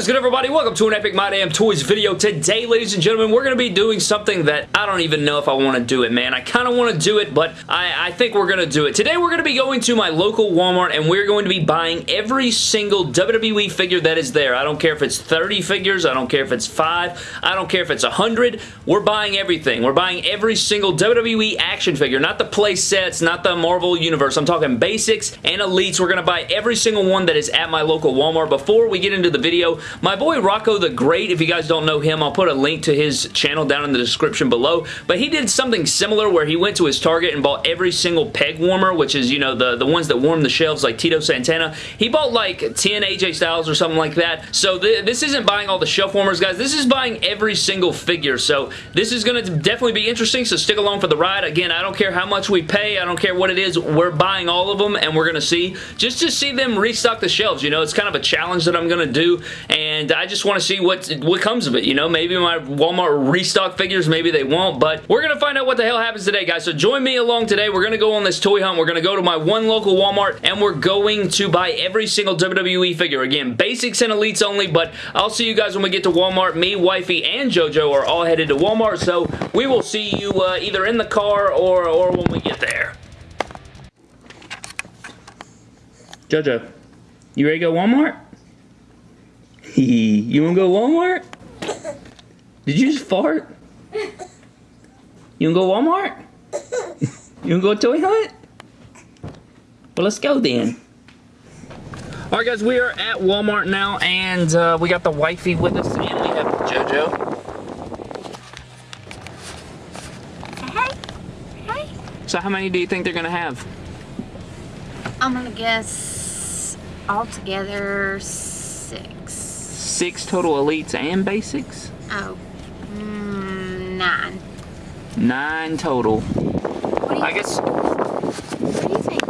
Is good everybody? Welcome to an Epic My Damn Toys video. Today, ladies and gentlemen, we're going to be doing something that I don't even know if I want to do it, man. I kind of want to do it, but I, I think we're going to do it. Today, we're going to be going to my local Walmart, and we're going to be buying every single WWE figure that is there. I don't care if it's 30 figures. I don't care if it's 5. I don't care if it's 100. We're buying everything. We're buying every single WWE action figure, not the play sets, not the Marvel Universe. I'm talking basics and elites. We're going to buy every single one that is at my local Walmart. Before we get into the video. My boy Rocco the Great, if you guys don't know him, I'll put a link to his channel down in the description below, but he did something similar where he went to his Target and bought every single peg warmer, which is, you know, the, the ones that warm the shelves like Tito Santana. He bought like 10 AJ Styles or something like that, so th this isn't buying all the shelf warmers, guys. This is buying every single figure, so this is going to definitely be interesting, so stick along for the ride. Again, I don't care how much we pay. I don't care what it is. We're buying all of them, and we're going to see, just to see them restock the shelves. You know, it's kind of a challenge that I'm going to do, and I just want to see what, what comes of it, you know? Maybe my Walmart restock figures, maybe they won't, but we're going to find out what the hell happens today, guys. So join me along today. We're going to go on this toy hunt. We're going to go to my one local Walmart, and we're going to buy every single WWE figure. Again, basics and elites only, but I'll see you guys when we get to Walmart. Me, Wifey, and JoJo are all headed to Walmart, so we will see you uh, either in the car or, or when we get there. JoJo, you ready to go Walmart? You wanna go Walmart? Did you just fart? You wanna go Walmart? you wanna go toy hunt? Well, let's go then. Alright guys, we are at Walmart now, and uh, we got the wifey with us, and we have JoJo. Hey. Hey. So how many do you think they're gonna have? I'm gonna guess altogether six total elites and basics? Oh, mm, nine. Nine total. I guess. What do you think?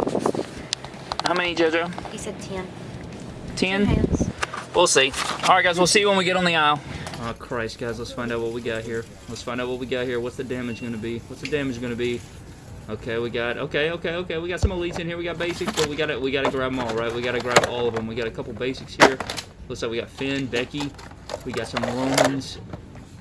How many, JoJo? He said ten. Ten? We'll see. Alright guys, we'll see when we get on the aisle. Oh Christ guys, let's find out what we got here. Let's find out what we got here. What's the damage gonna be? What's the damage gonna be? Okay, we got okay, okay, okay. We got some elites in here. We got basics, but we gotta we gotta grab them all, right? We gotta grab all of them. We got a couple basics here. Looks like we got Finn, Becky. We got some Romans.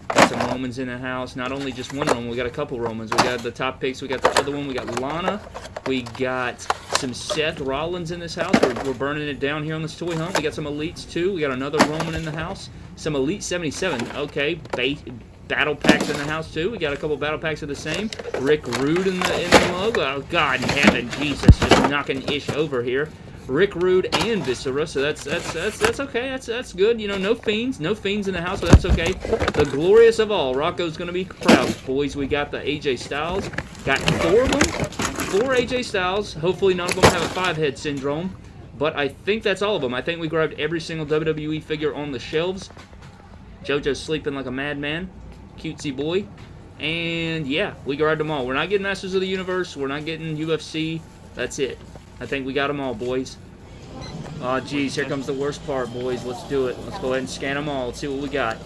Got some Romans in the house. Not only just one Roman, we got a couple Romans. We got the top picks. We got the other one. We got Lana. We got some Seth Rollins in this house. We're, we're burning it down here on this toy hunt. We got some Elites, too. We got another Roman in the house. Some Elite 77. Okay, bait battle packs in the house too. We got a couple battle packs of the same. Rick Rude in the in the mug. Oh God in heaven, Jesus, just knocking ish over here. Rick Rude and Viscera, so that's that's that's that's okay. That's that's good. You know, no fiends, no fiends in the house, but that's okay. The glorious of all, Rocco's gonna be proud, boys. We got the AJ Styles, got four of them, four AJ Styles. Hopefully, none of them have a five-head syndrome, but I think that's all of them. I think we grabbed every single WWE figure on the shelves. JoJo's sleeping like a madman, cutesy boy. And yeah, we grabbed them all. We're not getting Masters of the Universe. We're not getting UFC. That's it. I think we got them all, boys. Oh, geez, here comes the worst part, boys. Let's do it. Let's go ahead and scan them all. Let's see what we got.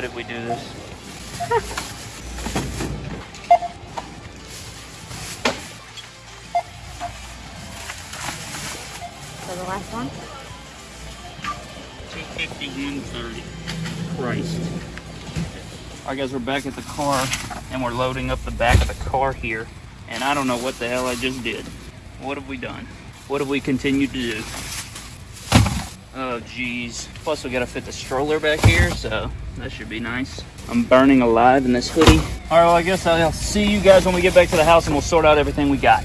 Why did we do this? So the last one? 251.30. Christ. Alright guys, we're back at the car and we're loading up the back of the car here. And I don't know what the hell I just did. What have we done? What have we continued to do? Oh, geez. Plus, we gotta fit the stroller back here, so that should be nice. I'm burning alive in this hoodie. All right, well, I guess I'll see you guys when we get back to the house and we'll sort out everything we got.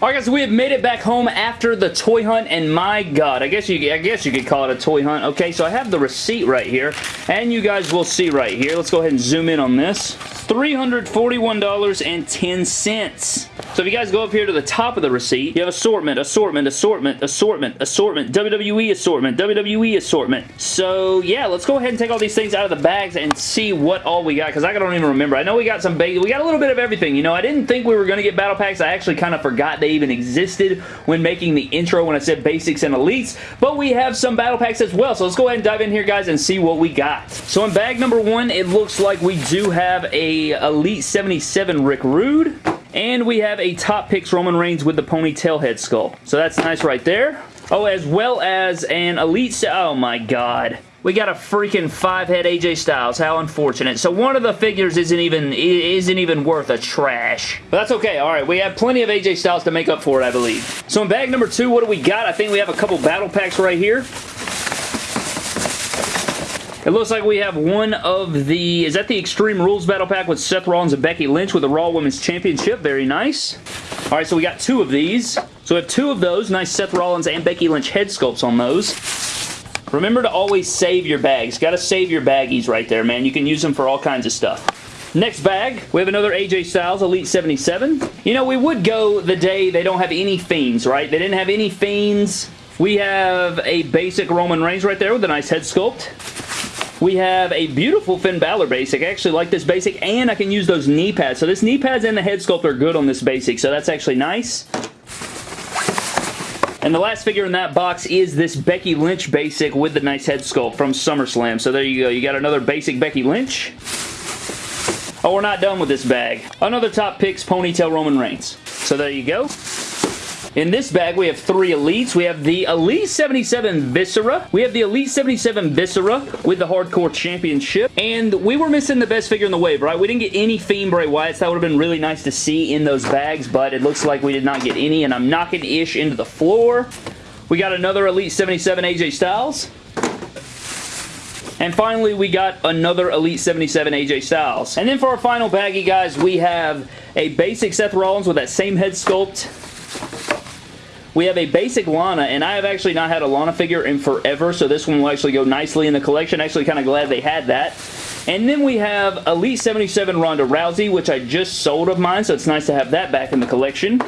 Alright guys, we have made it back home after the toy hunt, and my god, I guess you I guess you could call it a toy hunt. Okay, so I have the receipt right here, and you guys will see right here. Let's go ahead and zoom in on this. $341.10. So if you guys go up here to the top of the receipt, you have assortment, assortment, assortment, assortment, assortment, WWE assortment, WWE assortment. So yeah, let's go ahead and take all these things out of the bags and see what all we got, because I don't even remember. I know we got some we got a little bit of everything. You know, I didn't think we were going to get battle packs. I actually kind of forgot they even existed when making the intro when I said basics and elites, but we have some battle packs as well. So let's go ahead and dive in here, guys, and see what we got. So in bag number one, it looks like we do have a Elite 77 Rick Rude. And we have a Top Picks Roman Reigns with the ponytail head sculpt. So that's nice right there. Oh, as well as an Elite... Oh, my God. We got a freaking five-head AJ Styles. How unfortunate. So one of the figures isn't even isn't even worth a trash. But that's okay. All right, we have plenty of AJ Styles to make up for it, I believe. So in bag number two, what do we got? I think we have a couple battle packs right here. It looks like we have one of the, is that the Extreme Rules Battle Pack with Seth Rollins and Becky Lynch with the Raw Women's Championship? Very nice. Alright, so we got two of these. So we have two of those. Nice Seth Rollins and Becky Lynch head sculpts on those. Remember to always save your bags. Got to save your baggies right there, man. You can use them for all kinds of stuff. Next bag, we have another AJ Styles Elite 77. You know, we would go the day they don't have any Fiends, right? They didn't have any Fiends. We have a basic Roman Reigns right there with a nice head sculpt. We have a beautiful Finn Balor basic. I actually like this basic, and I can use those knee pads. So this knee pads and the head sculpt are good on this basic, so that's actually nice. And the last figure in that box is this Becky Lynch basic with the nice head sculpt from SummerSlam. So there you go. You got another basic Becky Lynch. Oh, we're not done with this bag. Another Top Picks Ponytail Roman Reigns. So there you go. In this bag, we have three Elites. We have the Elite 77 Viscera. We have the Elite 77 Viscera with the Hardcore Championship. And we were missing the best figure in the wave, right? We didn't get any Fiend Bray Wyatts. That would have been really nice to see in those bags, but it looks like we did not get any, and I'm knocking Ish into the floor. We got another Elite 77 AJ Styles. And finally, we got another Elite 77 AJ Styles. And then for our final baggie, guys, we have a basic Seth Rollins with that same head sculpt we have a basic Lana, and I have actually not had a Lana figure in forever, so this one will actually go nicely in the collection. Actually kind of glad they had that. And then we have Elite 77 Ronda Rousey, which I just sold of mine, so it's nice to have that back in the collection.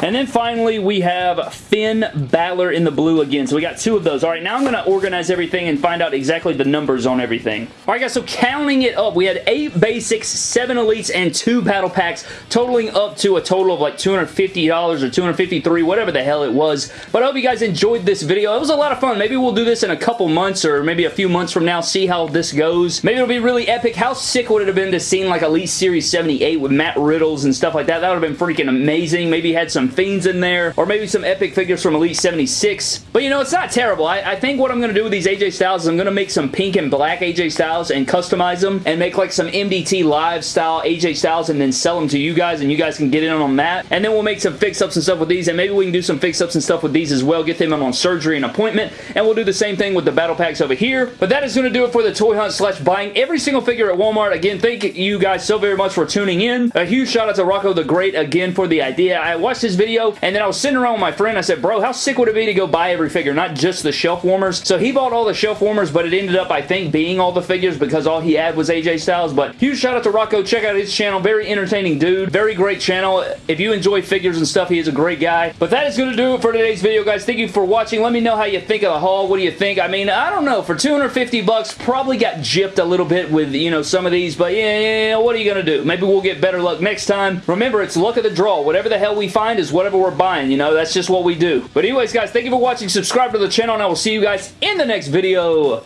And then finally, we have Finn Balor in the blue again. So we got two of those. All right, now I'm going to organize everything and find out exactly the numbers on everything. All right, guys, so counting it up, we had eight basics, seven elites, and two battle packs, totaling up to a total of like $250 or 253, whatever the hell it was. But I hope you guys enjoyed this video. It was a lot of fun. Maybe we'll do this in a couple months or maybe a few months from now, see how this goes. Maybe it'll be really epic. How sick would it have been to see like Elite Series 78 with Matt Riddles and stuff like that? That would have been freaking amazing. Maybe had some Fiends in there, or maybe some epic figures from Elite 76. But you know, it's not terrible. I, I think what I'm going to do with these AJ Styles is I'm going to make some pink and black AJ Styles and customize them and make like some MDT live style AJ Styles and then sell them to you guys and you guys can get in on that. And then we'll make some fix-ups and stuff with these and maybe we can do some fix-ups and stuff with these as well. Get them on surgery and appointment. And we'll do the same thing with the battle packs over here. But that is going to do it for the toy hunt slash buying every single figure at Walmart. Again, thank you guys so very much for tuning in. A huge shout out to Rocco the Great again for the idea. I watched this video and then I was sitting around with my friend. I said, bro, how sick would it be to go buy every figure, not just the shelf warmers? So he bought all the shelf warmers, but it ended up, I think, being all the figures because all he had was AJ Styles. But huge shout out to Rocco. Check out his channel. Very entertaining dude. Very great channel. If you enjoy figures and stuff, he is a great guy. But that is going to do it for today's video, guys. Thank you for watching. Let me know how you think of the haul. What do you think? I mean, I don't know. For 250 bucks, probably got gypped a little bit with, you know, some of these. But yeah, yeah, yeah what are you going to do? Maybe we'll get better luck next time. Remember, it's luck of the draw. Whatever the hell we find is whatever we're buying. You know, that's just what we do. But anyways, guys, thank you for watching. Subscribe to the channel, and I will see you guys in the next video.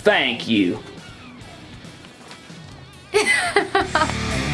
Thank you.